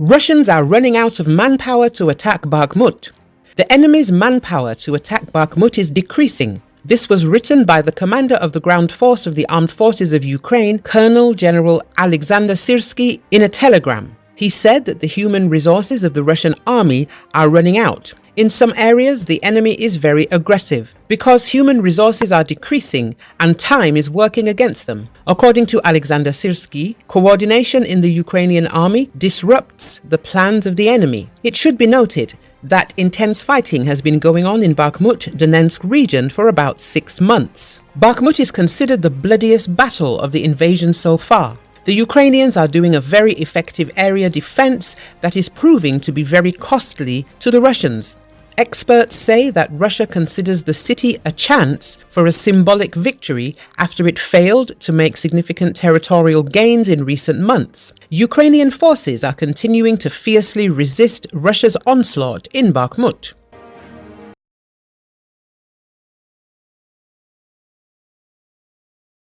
Russians are running out of manpower to attack Bakhmut. The enemy's manpower to attack Bakhmut is decreasing. This was written by the commander of the ground force of the armed forces of Ukraine, Colonel General Alexander Syrsky, in a telegram. He said that the human resources of the Russian army are running out. In some areas, the enemy is very aggressive because human resources are decreasing and time is working against them. According to Alexander Syrsky, coordination in the Ukrainian army the plans of the enemy. It should be noted that intense fighting has been going on in Bakhmut, Donetsk region for about six months. Bakhmut is considered the bloodiest battle of the invasion so far. The Ukrainians are doing a very effective area defense that is proving to be very costly to the Russians. Experts say that Russia considers the city a chance for a symbolic victory after it failed to make significant territorial gains in recent months. Ukrainian forces are continuing to fiercely resist Russia's onslaught in Bakhmut.